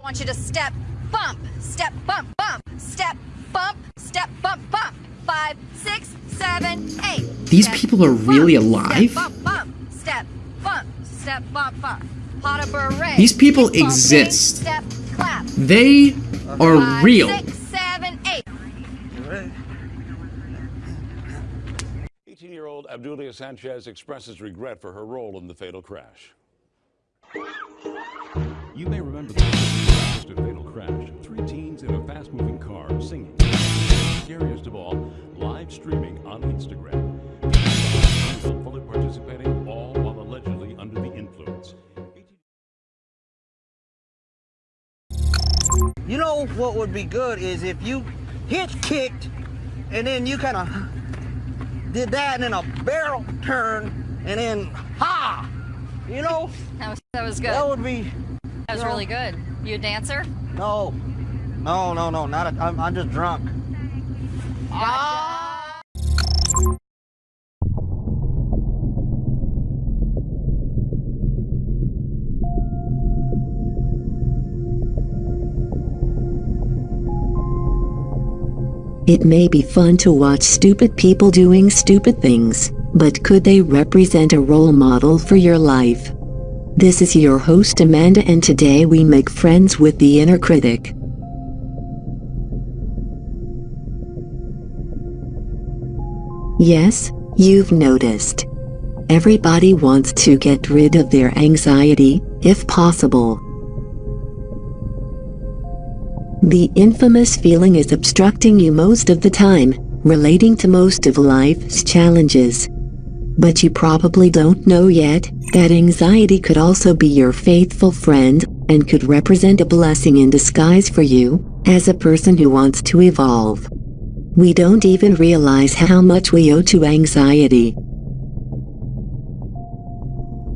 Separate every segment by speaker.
Speaker 1: I want you to step, bump, step, bump, bump, step, bump, step, bump, bump. Five, six, seven, eight.
Speaker 2: These
Speaker 1: Step,
Speaker 2: people are really
Speaker 1: bump,
Speaker 2: alive?
Speaker 1: Step, bump, bump, step, bump, step, bump, bump. Pas de bourrée.
Speaker 2: These people
Speaker 1: Keep bumping,
Speaker 2: exist.
Speaker 1: Step, clap.
Speaker 2: They are
Speaker 1: Five,
Speaker 2: real.
Speaker 1: six, seven, eight.
Speaker 3: 18 year old Obdulia Sanchez expresses regret for her role in the fatal crash.
Speaker 4: You may remember the last fatal crash. Three teens in a fast moving car singing. Scariest of all, live streaming on Instagram. People fully participating, all while allegedly under the influence.
Speaker 5: You know what would be good is if you hitch kicked and then you kind of did that and then a barrel turn and then ha! You know,
Speaker 1: That was, that was good.
Speaker 5: that would be
Speaker 1: That was really good. You a dancer?
Speaker 5: No, no, no, no, not. A, I'm, I'm just drunk. Ah!
Speaker 6: It may be fun to watch stupid people doing stupid things, but could they represent a role model for your life? This is your host Amanda and today we make friends with the inner critic. Yes, you've noticed. Everybody wants to get rid of their anxiety, if possible. The infamous feeling is obstructing you most of the time, relating to most of life's challenges. But you probably don't know yet that anxiety could also be your faithful friend and could represent a blessing in disguise for you as a person who wants to evolve. We don't even realize how much we owe to anxiety.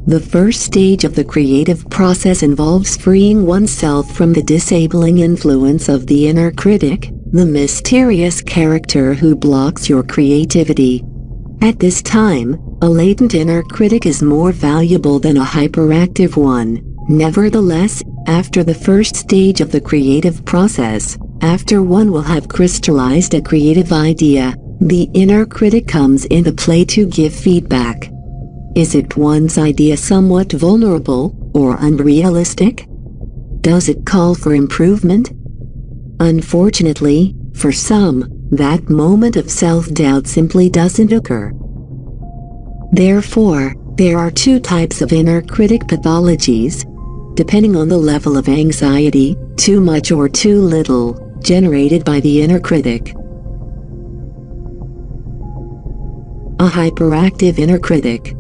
Speaker 6: The first stage of the creative process involves freeing oneself from the disabling influence of the inner critic, the mysterious character who blocks your creativity. At this time, a latent inner critic is more valuable than a hyperactive one. Nevertheless, after the first stage of the creative process, after one will have crystallized a creative idea, the inner critic comes into play to give feedback. Is it one's idea somewhat vulnerable or unrealistic? Does it call for improvement? Unfortunately, for some, that moment of self-doubt simply doesn't occur. Therefore, there are two types of inner critic pathologies, depending on the level of anxiety, too much or too little, generated by the inner critic. A hyperactive inner critic.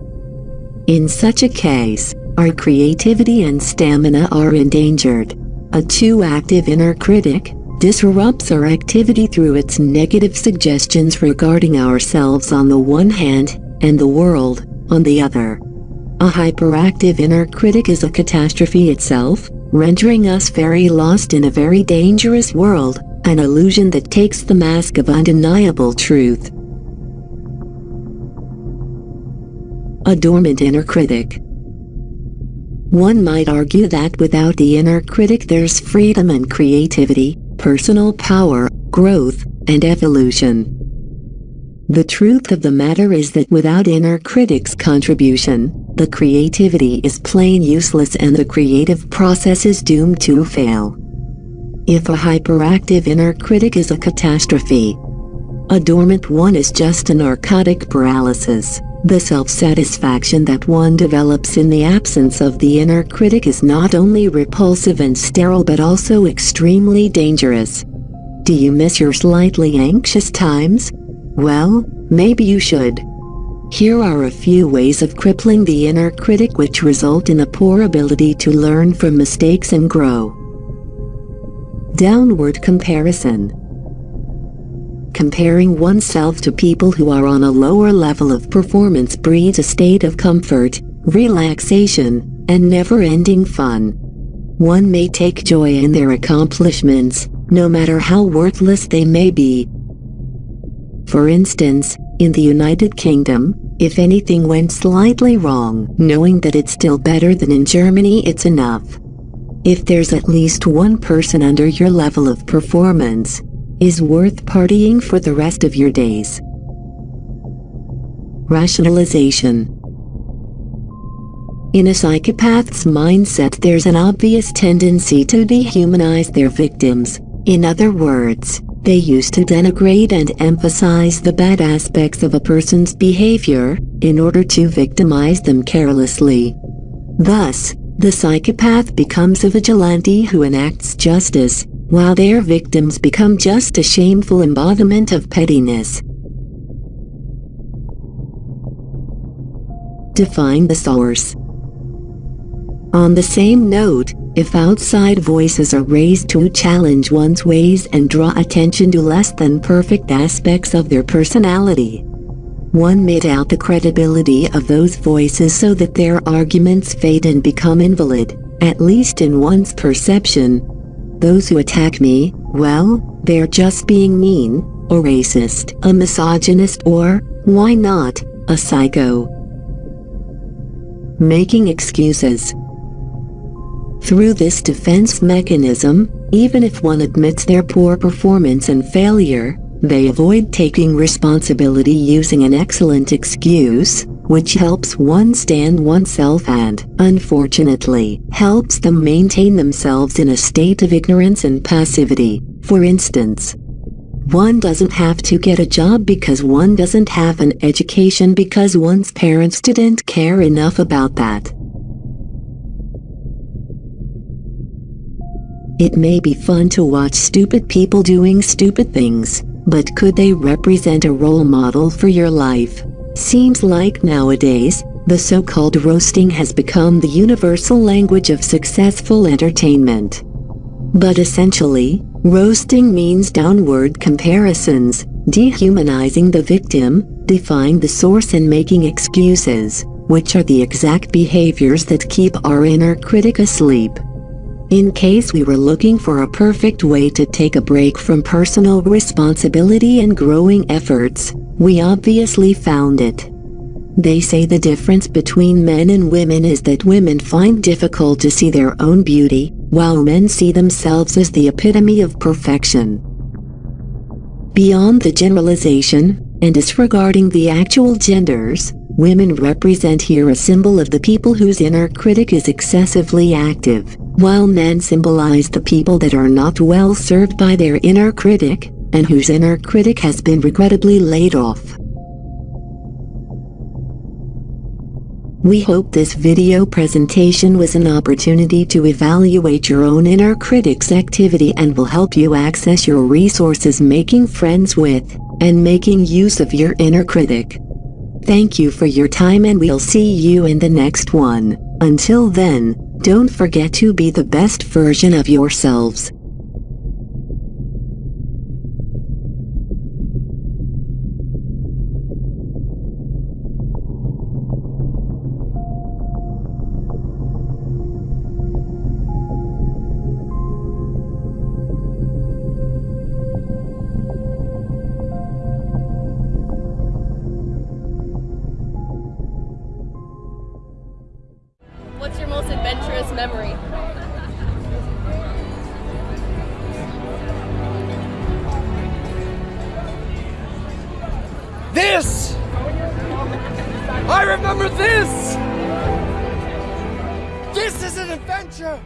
Speaker 6: In such a case, our creativity and stamina are endangered. A too active inner critic disrupts our activity through its negative suggestions regarding ourselves on the one hand, and the world, on the other. A hyperactive inner critic is a catastrophe itself, rendering us very lost in a very dangerous world, an illusion that takes the mask of undeniable truth. A dormant inner critic. One might argue that without the inner critic there's freedom and creativity, personal power, growth, and evolution. The truth of the matter is that without inner critic's contribution, the creativity is plain useless and the creative process is doomed to fail. If a hyperactive inner critic is a catastrophe, a dormant one is just a narcotic paralysis. The self-satisfaction that one develops in the absence of the inner critic is not only repulsive and sterile but also extremely dangerous. Do you miss your slightly anxious times? Well, maybe you should. Here are a few ways of crippling the inner critic which result in a poor ability to learn from mistakes and grow. Downward comparison. Comparing oneself to people who are on a lower level of performance breeds a state of comfort, relaxation, and never-ending fun. One may take joy in their accomplishments, no matter how worthless they may be. For instance, in the United Kingdom, if anything went slightly wrong, knowing that it's still better than in Germany it's enough. if there's at least one person under your level of performance, is worth partying for the rest of your days. Rationalization In a psychopath's mindset there's an obvious tendency to dehumanize their victims. In other words, they used to denigrate and emphasize the bad aspects of a person's behavior, in order to victimize them carelessly. Thus, the psychopath becomes a vigilante who enacts justice, while their victims become just a shameful embodiment of pettiness. Define the source. On the same note, if outside voices are raised to challenge one's ways and draw attention to less than perfect aspects of their personality, one may doubt the credibility of those voices so that their arguments fade and become invalid, at least in one's perception. Those who attack me, well, they're just being mean, or racist, a misogynist or, why not, a psycho. Making excuses. Through this defense mechanism, even if one admits their poor performance and failure, they avoid taking responsibility using an excellent excuse, which helps one stand oneself and, unfortunately, helps them maintain themselves in a state of ignorance and passivity. For instance, one doesn't have to get a job because one doesn't have an education because one's parents didn't care enough about that. It may be fun to watch stupid people doing stupid things, but could they represent a role model for your life? Seems like nowadays, the so-called roasting has become the universal language of successful entertainment. But essentially, roasting means downward comparisons, dehumanizing the victim, defying the source and making excuses, which are the exact behaviors that keep our inner critic asleep. In case we were looking for a perfect way to take a break from personal responsibility and growing efforts, we obviously found it. They say the difference between men and women is that women find difficult to see their own beauty, while men see themselves as the epitome of perfection. Beyond the generalization, and disregarding the actual genders, women represent here a symbol of the people whose inner critic is excessively active while men symbolize the people that are not well served by their inner critic, and whose inner critic has been regrettably laid off. We hope this video presentation was an opportunity to evaluate your own inner critic's activity and will help you access your resources making friends with, and making use of your inner critic. Thank you for your time and we'll see you in the next one. Until then, don't forget to be the best version of yourselves.
Speaker 2: Adventurous memory?
Speaker 7: This! I remember this! This is an adventure!